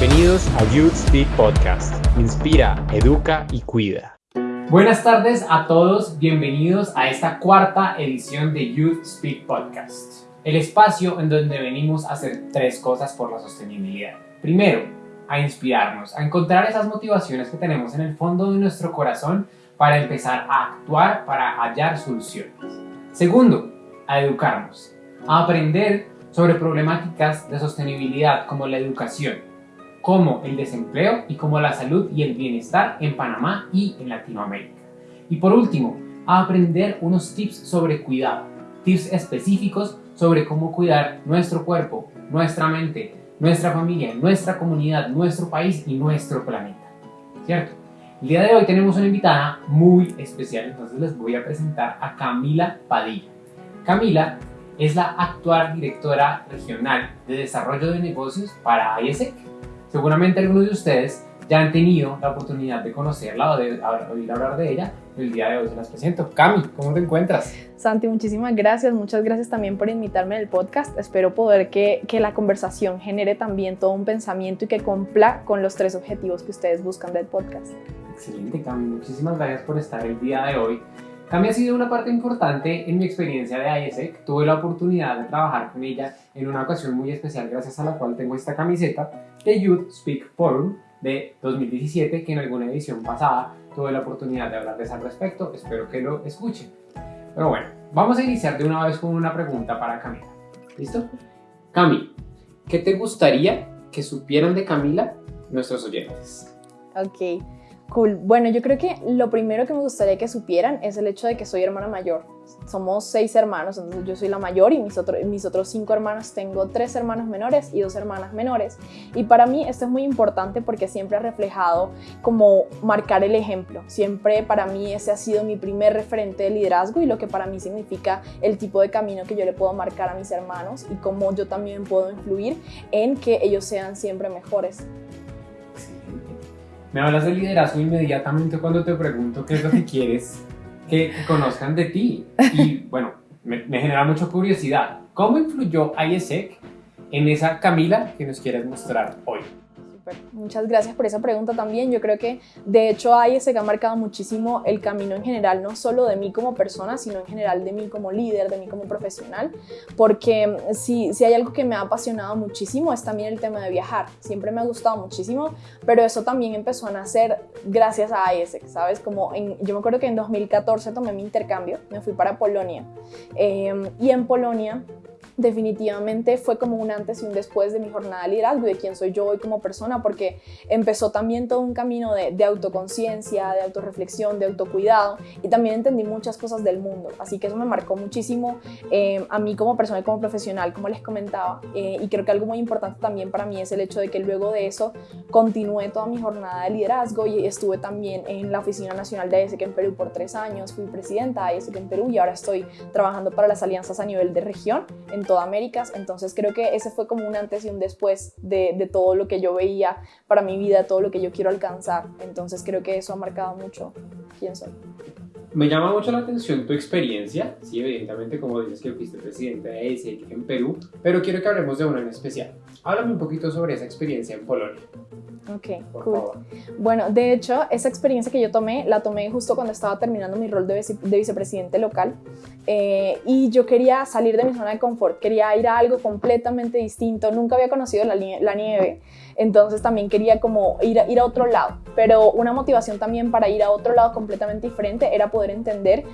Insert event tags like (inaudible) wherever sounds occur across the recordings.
Bienvenidos a Youth Speak Podcast. Inspira, educa y cuida. Buenas tardes a todos, bienvenidos a esta cuarta edición de Youth Speak Podcast, el espacio en donde venimos a hacer tres cosas por la sostenibilidad. Primero, a inspirarnos, a encontrar esas motivaciones que tenemos en el fondo de nuestro corazón para empezar a actuar, para hallar soluciones. Segundo, a educarnos, a aprender sobre problemáticas de sostenibilidad como la educación, como el desempleo y como la salud y el bienestar en Panamá y en Latinoamérica. Y por último, a aprender unos tips sobre cuidado, tips específicos sobre cómo cuidar nuestro cuerpo, nuestra mente, nuestra familia, nuestra comunidad, nuestro país y nuestro planeta. ¿Cierto? El día de hoy tenemos una invitada muy especial, entonces les voy a presentar a Camila Padilla. Camila es la actual directora regional de desarrollo de negocios para ISEC. Seguramente algunos de ustedes ya han tenido la oportunidad de conocerla o de oír hablar de ella. El día de hoy se las presento. Cami, ¿cómo te encuentras? Santi, muchísimas gracias. Muchas gracias también por invitarme al podcast. Espero poder que, que la conversación genere también todo un pensamiento y que cumpla con los tres objetivos que ustedes buscan del podcast. Excelente, Cami. Muchísimas gracias por estar el día de hoy. Cami ha sido una parte importante en mi experiencia de ISEC. Tuve la oportunidad de trabajar con ella en una ocasión muy especial, gracias a la cual tengo esta camiseta de Youth Speak Forum de 2017, que en alguna edición pasada tuve la oportunidad de hablarles al respecto. Espero que lo escuchen. Pero bueno, vamos a iniciar de una vez con una pregunta para Camila. ¿Listo? Cami, ¿qué te gustaría que supieran de Camila nuestros oyentes? Ok. Cool. Bueno, yo creo que lo primero que me gustaría que supieran es el hecho de que soy hermana mayor. Somos seis hermanos, entonces yo soy la mayor y mis, mis otros cinco hermanos, tengo tres hermanos menores y dos hermanas menores. Y para mí esto es muy importante porque siempre ha reflejado como marcar el ejemplo. Siempre para mí ese ha sido mi primer referente de liderazgo y lo que para mí significa el tipo de camino que yo le puedo marcar a mis hermanos y cómo yo también puedo influir en que ellos sean siempre mejores. Me hablas de liderazgo inmediatamente cuando te pregunto qué es lo que (laughs) quieres que, conozcan de ti. Y (laughs) bueno, me, me, genera mucha curiosidad. ¿Cómo influyó ISEC en esa Camila que nos quieres mostrar hoy? Muchas gracias por esa pregunta también. Yo creo que de hecho que ha marcado muchísimo el camino en general, no solo de mí como persona, sino en general de mí como líder, de mí como profesional, porque si, si hay algo que me ha apasionado muchísimo es también el tema de viajar. Siempre me ha gustado muchísimo, pero eso también empezó a nacer gracias a ISEC, ¿sabes? Como yo me acuerdo que en 2014 tomé mi intercambio, me fui para Polonia eh, y en Polonia definitivamente fue como un antes y un después de mi jornada de liderazgo y de quién soy yo hoy como persona, porque empezó también todo un camino de, autoconciencia, de autorreflexión, de autocuidado y también entendí muchas cosas del mundo. Así que eso me marcó muchísimo eh, a mí como persona y como profesional, como les comentaba. Eh, y creo que algo muy importante también para mí es el hecho de que luego de eso continué toda mi jornada de liderazgo y estuve también en la Oficina Nacional de ASEC en Perú por tres años, fui presidenta de ASEC en Perú y ahora estoy trabajando para las alianzas a nivel de región en toda Américas, entonces creo que ese fue como un antes y un después de, de, todo lo que yo veía para mi vida, todo lo que yo quiero alcanzar, entonces creo que eso ha marcado mucho quién soy. Me llama mucho la atención tu experiencia, sí, evidentemente como dices que fuiste presidente de ESEC en Perú, pero quiero que hablemos de una en especial. Háblame un poquito sobre esa experiencia en Polonia. Ok, cool. Bueno, de hecho, esa experiencia que yo tomé, la tomé justo cuando estaba terminando mi rol de, vice de vicepresidente local eh, y yo quería salir de mi zona de confort, quería ir a algo completamente distinto, nunca había conocido la, la nieve, entonces también quería como ir ir a otro lado, pero una motivación también para ir a otro lado completamente diferente era poder entender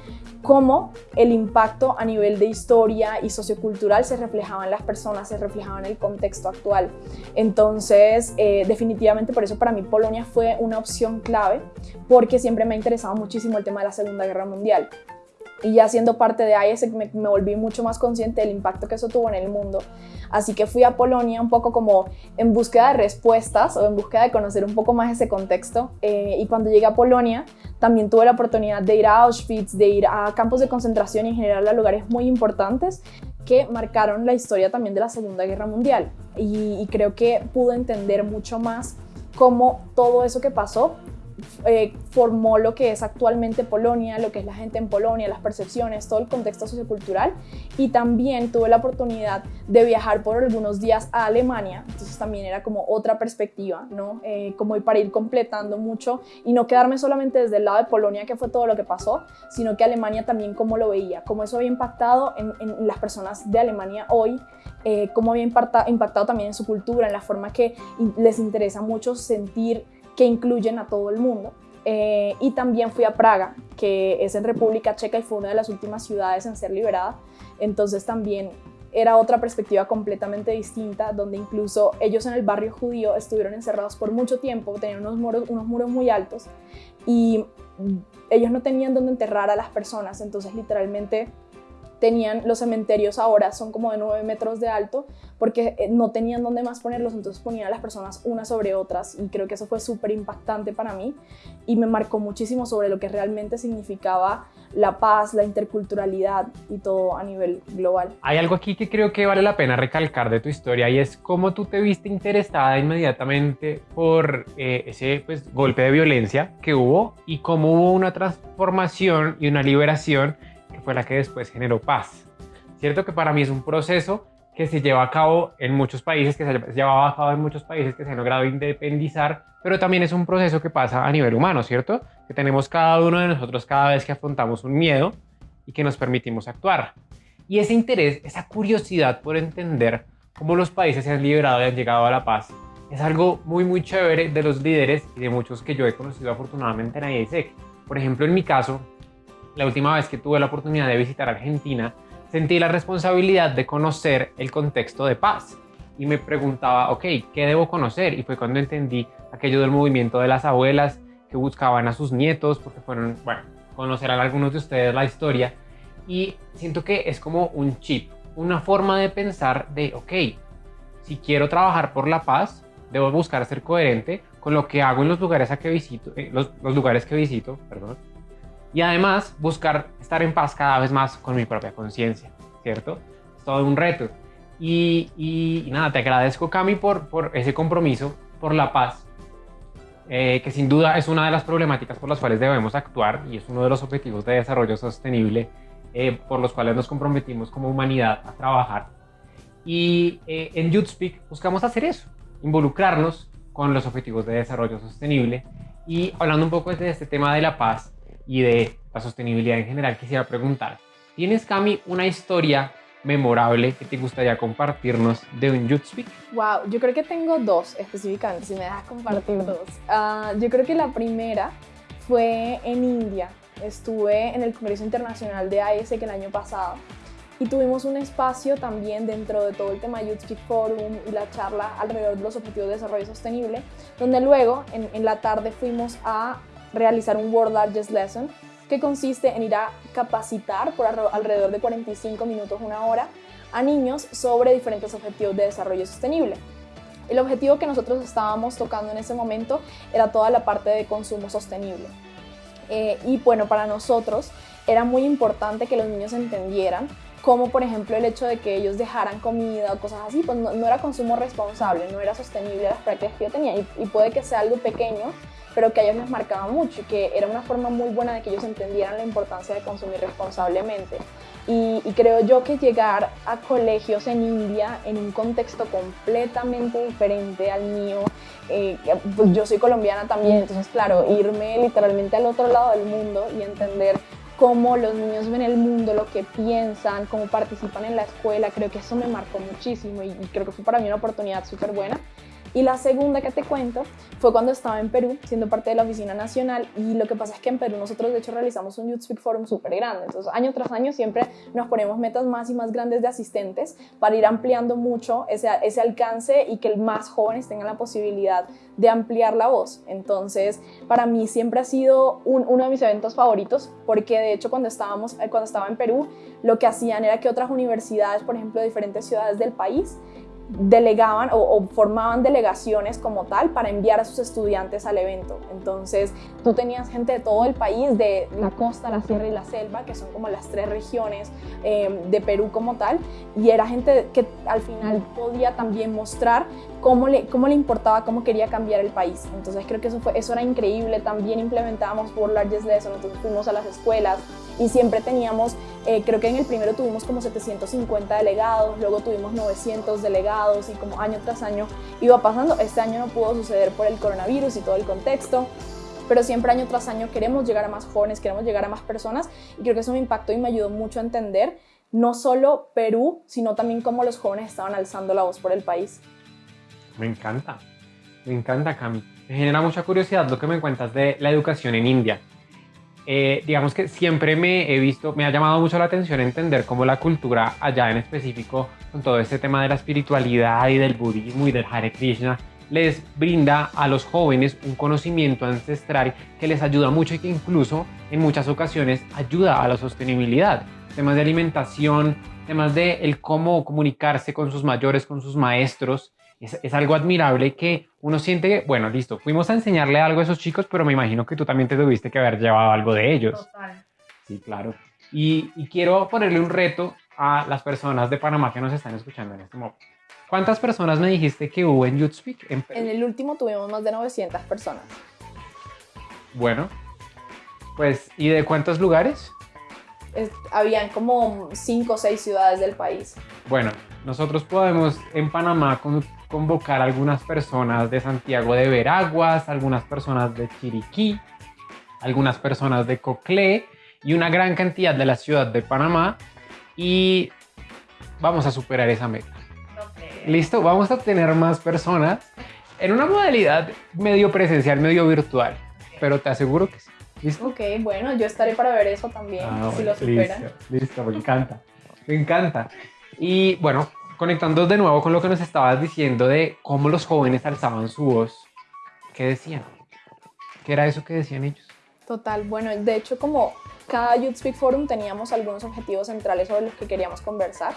cómo el impacto a nivel de historia y sociocultural se reflejaba en las personas, se reflejaba en el contexto actual. Entonces, eh, definitivamente por eso para mí Polonia fue una opción clave, porque siempre me ha interesado muchísimo el tema de la Segunda Guerra Mundial y ya siendo parte de ISEC me, me, volví mucho más consciente del impacto que eso tuvo en el mundo. Así que fui a Polonia un poco como en búsqueda de respuestas o en búsqueda de conocer un poco más ese contexto. Eh, y cuando llegué a Polonia también tuve la oportunidad de ir a Auschwitz, de ir a campos de concentración y en general a lugares muy importantes que marcaron la historia también de la Segunda Guerra Mundial. Y, y creo que pude entender mucho más cómo todo eso que pasó eh, formó lo que es actualmente Polonia, lo que es la gente en Polonia, las percepciones, todo el contexto sociocultural. Y también tuve la oportunidad de viajar por algunos días a Alemania, entonces también era como otra perspectiva, ¿no? Eh, como para ir completando mucho y no quedarme solamente desde el lado de Polonia, que fue todo lo que pasó, sino que Alemania también cómo lo veía, cómo eso había impactado en, las personas de Alemania hoy, eh, cómo había impactado, impactado también en su cultura, en la forma que les interesa mucho sentir que incluyen a todo el mundo. Eh, y también fui a Praga, que es en República Checa y fue una de las últimas ciudades en ser liberada. Entonces también era otra perspectiva completamente distinta, donde incluso ellos en el barrio judío estuvieron encerrados por mucho tiempo, tenían unos muros, unos muros muy altos y ellos no tenían dónde enterrar a las personas, entonces literalmente tenían los cementerios ahora son como de 9 metros de alto porque eh, no tenían dónde más ponerlos, entonces ponían a las personas unas sobre otras y creo que eso fue súper impactante para mí y me marcó muchísimo sobre lo que realmente significaba la paz, la interculturalidad y todo a nivel global. Hay algo aquí que creo que vale la pena recalcar de tu historia y es cómo tú te viste interesada inmediatamente por eh, ese pues, golpe de violencia que hubo y cómo hubo una transformación y una liberación fue la que después generó paz. Cierto que para mí es un proceso que se lleva a cabo en muchos países, que se llevaba a cabo en muchos países que se han logrado independizar, pero también es un proceso que pasa a nivel humano, ¿cierto? Que tenemos cada uno de nosotros cada vez que afrontamos un miedo y que nos permitimos actuar. Y ese interés, esa curiosidad por entender cómo los países se han liberado y han llegado a la paz, es algo muy, muy chévere de los líderes y de muchos que yo he conocido afortunadamente en IASEC. Por ejemplo, en mi caso, la última vez que tuve la oportunidad de visitar Argentina, sentí la responsabilidad de conocer el contexto de paz y me preguntaba, ok, ¿qué debo conocer? Y fue cuando entendí aquello del movimiento de las abuelas que buscaban a sus nietos, porque fueron, bueno, conocerán algunos de ustedes la historia. Y siento que es como un chip, una forma de pensar de, ok, si quiero trabajar por la paz, debo buscar ser coherente con lo que hago en los lugares a que visito, eh, los, los lugares que visito, perdón, y además buscar estar en paz cada vez más con mi propia conciencia, ¿cierto? Es todo un reto. Y, nada, te agradezco Cami por, por ese compromiso, por la paz, eh, que sin duda es una de las problemáticas por las cuales debemos actuar y es uno de los objetivos de desarrollo sostenible eh, por los cuales nos comprometimos como humanidad a trabajar. Y eh, en YouthSpeak buscamos hacer eso, involucrarnos con los objetivos de desarrollo sostenible y hablando un poco de este tema de la paz, y de la sostenibilidad en general, quisiera preguntar, ¿tienes, Cami, una historia memorable que te gustaría compartirnos de un Youth Speak? Wow, yo creo que tengo dos específicamente, si me dejas compartir dos. Ah, yo creo que la primera fue en India. Estuve en el Congreso Internacional de AES que el año pasado y tuvimos un espacio también dentro de todo el tema Youth Speak Forum y la charla alrededor de los objetivos de desarrollo sostenible, donde luego en, en la tarde fuimos a realizar un World Largest Lesson que consiste en ir a capacitar por alrededor de 45 minutos, una hora, a niños sobre diferentes objetivos de desarrollo sostenible. El objetivo que nosotros estábamos tocando en ese momento era toda la parte de consumo sostenible. Eh, y bueno, para nosotros era muy importante que los niños entendieran como por ejemplo el hecho de que ellos dejaran comida o cosas así, pues no, era consumo responsable, no era sostenible las prácticas que yo tenía y, y puede que sea algo pequeño, pero que a ellos les marcaba mucho y que era una forma muy buena de que ellos entendieran la importancia de consumir responsablemente. Y, creo yo que llegar a colegios en India en un contexto completamente diferente al mío, eh, pues yo soy colombiana también, entonces claro, irme literalmente al otro lado del mundo y entender cómo los niños ven el mundo, lo que piensan, cómo participan en la escuela, creo que eso me marcó muchísimo y creo que fue para mí una oportunidad súper buena. Y la segunda que te cuento fue cuando estaba en Perú, siendo parte de la oficina nacional, y lo que pasa es que en Perú nosotros de hecho realizamos un Youth Speak Forum súper grande, entonces año tras año siempre nos ponemos metas más y más grandes de asistentes para ir ampliando mucho ese, ese alcance y que más jóvenes tengan la posibilidad de ampliar la voz. Entonces, para mí siempre ha sido uno de mis eventos favoritos, porque de hecho cuando, estábamos, cuando estaba en Perú, lo que hacían era que otras universidades, por ejemplo, de diferentes ciudades del país, delegaban o, formaban delegaciones como tal para enviar a sus estudiantes al evento. Entonces, tú tenías gente de todo el país, de la costa, la sierra y la selva, que son como las tres regiones eh, de Perú como tal, y era gente que al final podía también mostrar cómo le, cómo le importaba, cómo quería cambiar el país. Entonces, creo que eso, fue, eso era increíble. También implementábamos por Largest Lesson, entonces fuimos a las escuelas y siempre teníamos, eh, creo que en el primero tuvimos como 750 delegados, luego tuvimos 900 delegados y como año tras año iba pasando. Este año no pudo suceder por el coronavirus y todo el contexto, pero siempre año tras año queremos llegar a más jóvenes, queremos llegar a más personas y creo que eso me impactó y me ayudó mucho a entender no solo Perú, sino también cómo los jóvenes estaban alzando la voz por el país. Me encanta, me encanta Cami. Me genera mucha curiosidad lo que me cuentas de la educación en India. Eh, digamos que siempre me he visto, me ha llamado mucho la atención entender cómo la cultura allá en específico, con todo este tema de la espiritualidad y del budismo y del Hare Krishna, les brinda a los jóvenes un conocimiento ancestral que les ayuda mucho y que incluso en muchas ocasiones ayuda a la sostenibilidad. Temas de alimentación, temas de el cómo comunicarse con sus mayores, con sus maestros, es, algo admirable que uno siente que, bueno, listo, fuimos a enseñarle algo a esos chicos, pero me imagino que tú también te tuviste que haber llevado algo de ellos. Total. Sí, claro. Y, quiero ponerle un reto a las personas de Panamá que nos están escuchando en este momento. ¿Cuántas personas me dijiste que hubo en YouthSpeak? En, en el último tuvimos más de 900 personas. Bueno, pues, ¿y de cuántos lugares? habían como 5 o 6 ciudades del país. Bueno, nosotros podemos en Panamá convocar algunas personas de Santiago de Veraguas, algunas personas de Chiriquí, algunas personas de Coclé y una gran cantidad de la ciudad de Panamá y vamos a superar esa meta. Listo, vamos a tener más personas en una modalidad medio presencial, medio virtual, pero te aseguro que sí. ¿Listo? Ok, bueno, yo estaré para ver eso también, ah, si lo superan. Listo, listo, me encanta, me encanta. Y bueno, conectando de nuevo con lo que nos estabas diciendo de cómo los jóvenes alzaban su voz, ¿qué decían? ¿Qué era eso que decían ellos? Total, bueno, de hecho como cada Youth Speak Forum teníamos algunos objetivos centrales sobre los que queríamos conversar.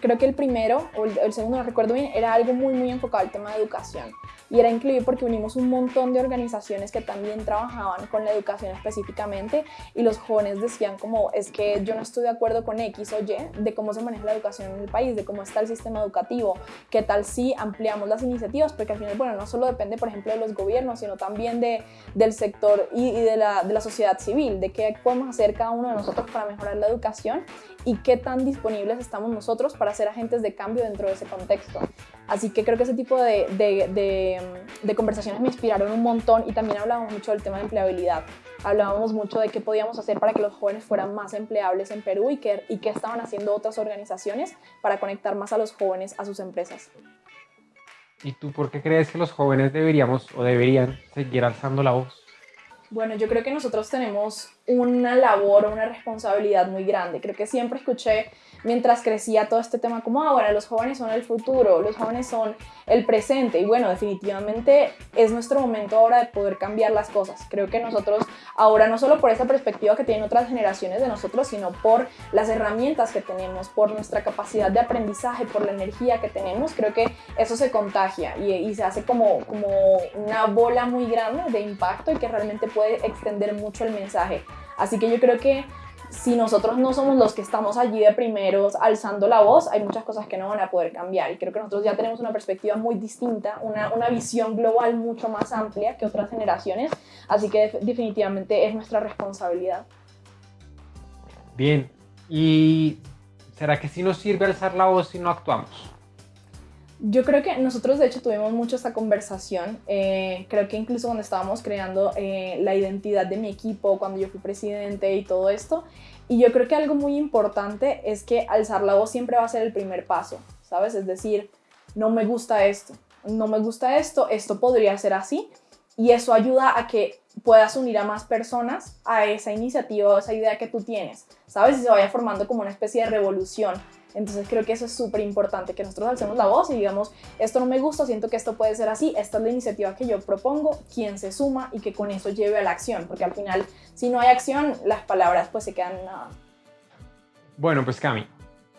Creo que el primero, o el, el, segundo, no recuerdo bien, era algo muy, muy enfocado al tema de educación. Y era increíble porque unimos un montón de organizaciones que también trabajaban con la educación específicamente y los jóvenes decían como es que yo no estoy de acuerdo con X o Y de cómo se maneja la educación en el país, de cómo está el sistema educativo, qué tal si ampliamos las iniciativas, porque al final, bueno, no solo depende, por ejemplo, de los gobiernos, sino también de, del sector y, de, la, de la sociedad civil, de qué podemos hacer cada uno de nosotros para mejorar la educación y qué tan disponibles estamos nosotros para ser agentes de cambio dentro de ese contexto. Así que creo que ese tipo de, de, conversaciones me inspiraron un montón y también hablábamos mucho del tema de empleabilidad. Hablábamos mucho de qué podíamos hacer para que los jóvenes fueran más empleables en Perú y qué, y qué estaban haciendo otras organizaciones para conectar más a los jóvenes a sus empresas. ¿Y tú por qué crees que los jóvenes deberíamos o deberían seguir alzando la voz? Bueno, yo creo que nosotros tenemos una labor, una responsabilidad muy grande. Creo que siempre escuché mientras crecía todo este tema como, ah, bueno, los jóvenes son el futuro, los jóvenes son el presente y bueno, definitivamente es nuestro momento ahora de poder cambiar las cosas. Creo que nosotros ahora no solo por esa perspectiva que tienen otras generaciones de nosotros, sino por las herramientas que tenemos, por nuestra capacidad de aprendizaje, por la energía que tenemos, creo que eso se contagia y, y se hace como, como una bola muy grande de impacto y que realmente puede extender mucho el mensaje. Así que yo creo que si nosotros no somos los que estamos allí de primeros alzando la voz, hay muchas cosas que no van a poder cambiar. Y creo que nosotros ya tenemos una perspectiva muy distinta, una, una visión global mucho más amplia que otras generaciones. Así que definitivamente es nuestra responsabilidad. Bien, ¿y será que sí nos sirve alzar la voz si no actuamos? Yo creo que nosotros de hecho tuvimos mucho esta conversación, eh, creo que incluso cuando estábamos creando eh, la identidad de mi equipo, cuando yo fui presidente y todo esto, y yo creo que algo muy importante es que alzar la voz siempre va a ser el primer paso, ¿sabes? Es decir, no me gusta esto, no me gusta esto, esto podría ser así, y eso ayuda a que puedas unir a más personas a esa iniciativa o esa idea que tú tienes, ¿sabes? Y se vaya formando como una especie de revolución entonces creo que eso es súper importante, que nosotros alcemos la voz y digamos, esto no me gusta, siento que esto puede ser así, esta es la iniciativa que yo propongo, quien se suma y que con eso lleve a la acción, porque al final, si no hay acción, las palabras pues se quedan nada. Bueno, pues Cami,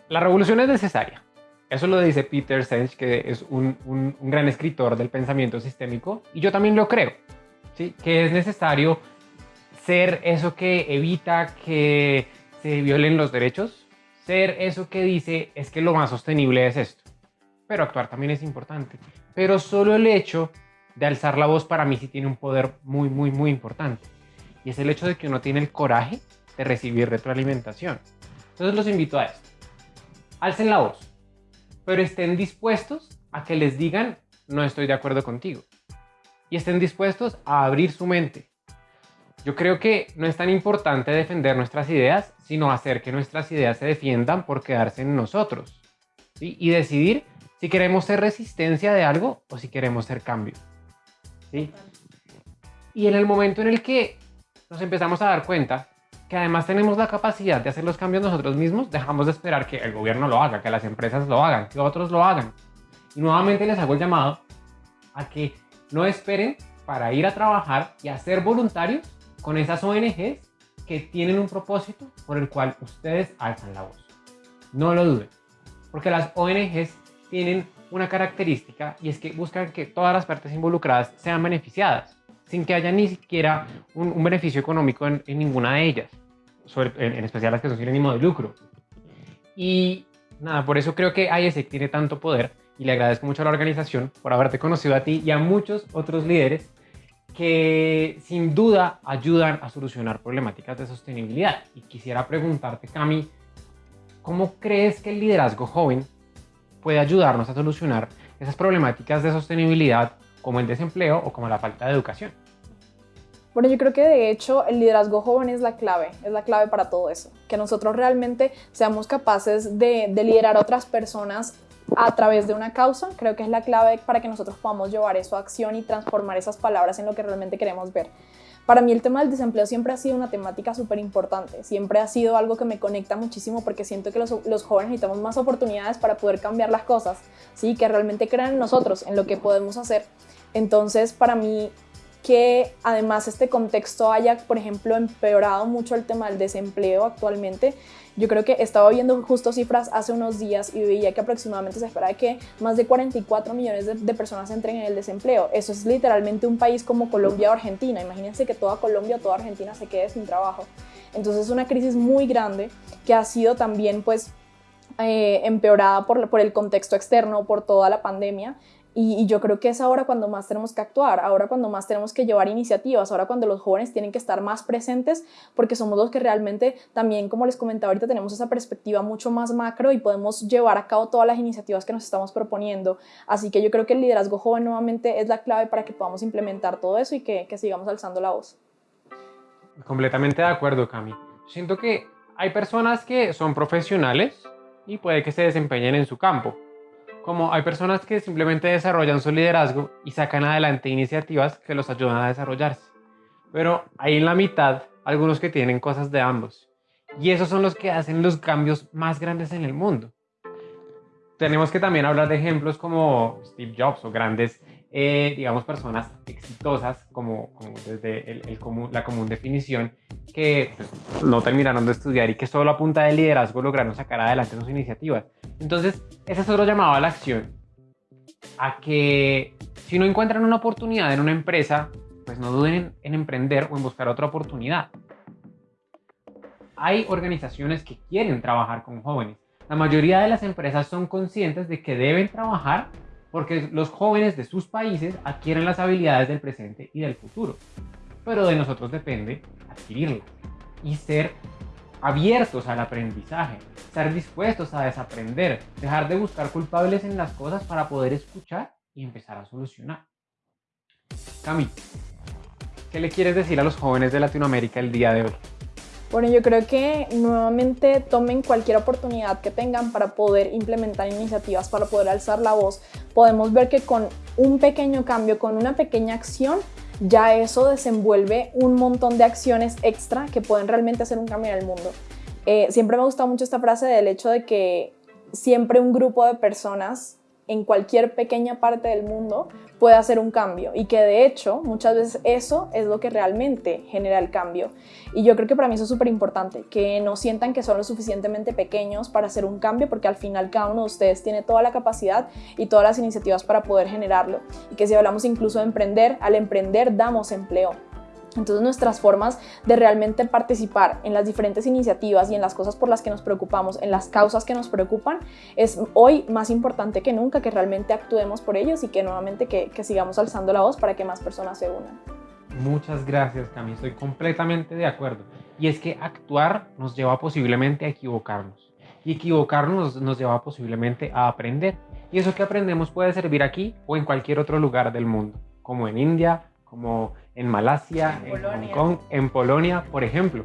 la revolución es necesaria, Eso lo dice Peter Senge, que es un, un, un, gran escritor del pensamiento sistémico, y yo también lo creo, ¿sí? que es necesario ser eso que evita que se violen los derechos, ser eso que dice es que lo más sostenible es esto. Pero actuar también es importante. Pero solo el hecho de alzar la voz para mí sí tiene un poder muy, muy, muy importante. Y es el hecho de que uno tiene el coraje de recibir retroalimentación. Entonces los invito a esto. Alcen la voz, pero estén dispuestos a que les digan no estoy de acuerdo contigo. Y estén dispuestos a abrir su mente. Yo creo que no es tan importante defender nuestras ideas, sino hacer que nuestras ideas se defiendan por quedarse en nosotros. Y decidir si queremos ser resistencia de algo o si queremos ser cambio. ¿sí? Y en el momento en el que nos empezamos a dar cuenta que además tenemos la capacidad de hacer los cambios nosotros mismos, dejamos de esperar que el gobierno lo haga, que las empresas lo hagan, que otros lo hagan. Y nuevamente les hago el llamado a que no esperen para ir a trabajar y a ser voluntarios con esas ONGs que tienen un propósito por el cual ustedes alzan la voz. No lo duden, porque las ONGs tienen una característica y es que buscan que todas las partes involucradas sean beneficiadas, sin que haya ni siquiera un, beneficio económico en, ninguna de ellas, en, especial las que son sin ánimo de lucro. Y nada, por eso creo que IESEC tiene tanto poder y le agradezco mucho a la organización por haberte conocido a ti y a muchos otros líderes que sin duda ayudan a solucionar problemáticas de sostenibilidad. Y quisiera preguntarte, Cami, ¿cómo crees que el liderazgo joven puede ayudarnos a solucionar esas problemáticas de sostenibilidad como el desempleo o como la falta de educación. Bueno, yo creo que de hecho el liderazgo joven es la clave, es la clave para todo eso. Que nosotros realmente seamos capaces de, de liderar a otras personas a través de una causa, creo que es la clave para que nosotros podamos llevar eso a acción y transformar esas palabras en lo que realmente queremos ver. Para mí el tema del desempleo siempre ha sido una temática súper importante, siempre ha sido algo que me conecta muchísimo porque siento que los, jóvenes necesitamos más oportunidades para poder cambiar las cosas, ¿sí? que realmente crean en nosotros, en lo que podemos hacer. Entonces, para mí, que además este contexto haya, por ejemplo, empeorado mucho el tema del desempleo actualmente, yo creo que estaba viendo justo cifras hace unos días y veía que aproximadamente se espera que más de 44 millones de, personas entren en el desempleo. Eso es literalmente un país como Colombia o Argentina. Imagínense que toda Colombia o toda Argentina se quede sin trabajo. Entonces es una crisis muy grande que ha sido también pues eh, empeorada por, el contexto externo, por toda la pandemia y, yo creo que es ahora cuando más tenemos que actuar, ahora cuando más tenemos que llevar iniciativas, ahora cuando los jóvenes tienen que estar más presentes porque somos los que realmente también, como les comentaba ahorita, tenemos esa perspectiva mucho más macro y podemos llevar a cabo todas las iniciativas que nos estamos proponiendo. Así que yo creo que el liderazgo joven nuevamente es la clave para que podamos implementar todo eso y que, que sigamos alzando la voz. Completamente de acuerdo, Cami. Siento que hay personas que son profesionales y puede que se desempeñen en su campo como hay personas que simplemente desarrollan su liderazgo y sacan adelante iniciativas que los ayudan a desarrollarse. Pero hay en la mitad algunos que tienen cosas de ambos. Y esos son los que hacen los cambios más grandes en el mundo. Tenemos que también hablar de ejemplos como Steve Jobs o grandes eh, digamos, personas exitosas, como, desde el, común, la común definición, que pues, no terminaron de estudiar y que solo a punta de liderazgo lograron sacar adelante sus iniciativas. Entonces, ese es otro llamado a la acción, a que si no encuentran una oportunidad en una empresa, pues no duden en emprender o en buscar otra oportunidad. Hay organizaciones que quieren trabajar con jóvenes. La mayoría de las empresas son conscientes de que deben trabajar porque los jóvenes de sus países adquieren las habilidades del presente y del futuro. Pero de nosotros depende adquirirlas y ser abiertos al aprendizaje, estar dispuestos a desaprender, dejar de buscar culpables en las cosas para poder escuchar y empezar a solucionar. Cami, ¿qué le quieres decir a los jóvenes de Latinoamérica el día de hoy? Bueno, yo creo que nuevamente tomen cualquier oportunidad que tengan para poder implementar iniciativas, para poder alzar la voz. Podemos ver que con un pequeño cambio, con una pequeña acción, ya eso desenvuelve un montón de acciones extra que pueden realmente hacer un cambio en el mundo. Eh, siempre me gusta mucho esta frase del hecho de que siempre un grupo de personas en cualquier pequeña parte del mundo puede hacer un cambio y que de hecho muchas veces eso es lo que realmente genera el cambio. Y yo creo que para mí eso es súper importante, que no sientan que son lo suficientemente pequeños para hacer un cambio porque al final cada uno de ustedes tiene toda la capacidad y todas las iniciativas para poder generarlo. Y que si hablamos incluso de emprender, al emprender damos empleo. Entonces nuestras formas de realmente participar en las diferentes iniciativas y en las cosas por las que nos preocupamos, en las causas que nos preocupan, es hoy más importante que nunca que realmente actuemos por ellos y que nuevamente que, sigamos alzando la voz para que más personas se unan. Muchas gracias, Cami. Estoy completamente de acuerdo. Y es que actuar nos lleva posiblemente a equivocarnos. Y equivocarnos nos lleva posiblemente a aprender. Y eso que aprendemos puede servir aquí o en cualquier otro lugar del mundo, como en India, como en Malasia, en, Hong Kong, en Polonia, por ejemplo.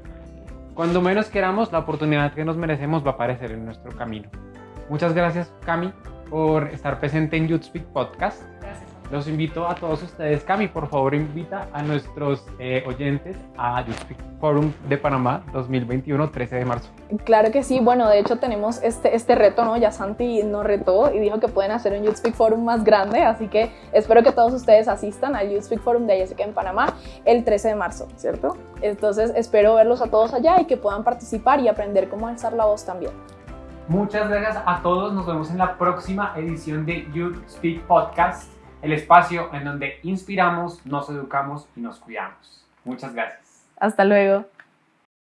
Cuando menos queramos, la oportunidad que nos merecemos va a aparecer en nuestro camino. Muchas gracias, Cami, por estar presente en Youth Speak Podcast. Los invito a todos ustedes. Cami, por favor, invita a nuestros eh, oyentes a Youth Speak Forum de Panamá 2021, 13 de marzo. Claro que sí. Bueno, de hecho tenemos este, este reto, ¿no? Ya Santi nos retó y dijo que pueden hacer un Youth Speak Forum más grande, así que espero que todos ustedes asistan al Youth Speak Forum de Jessica en Panamá el 13 de marzo, ¿cierto? Entonces espero verlos a todos allá y que puedan participar y aprender cómo alzar la voz también. Muchas gracias a todos. Nos vemos en la próxima edición de Youth Speak Podcast el espacio en donde inspiramos, nos educamos y nos cuidamos. Muchas gracias. Hasta luego.